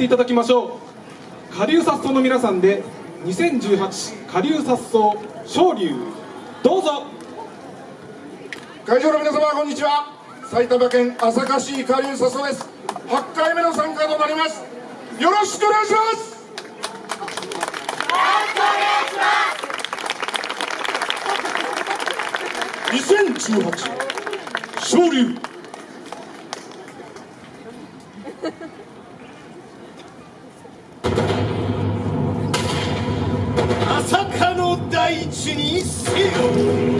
ていただきましょう。下流殺の皆さんで2018下流殺昇竜どうぞ。会場の皆様こんにちは。埼玉県朝霞市下流殺です。8回目の参加となります。よろしくお願いします。2018坂の大地にせよ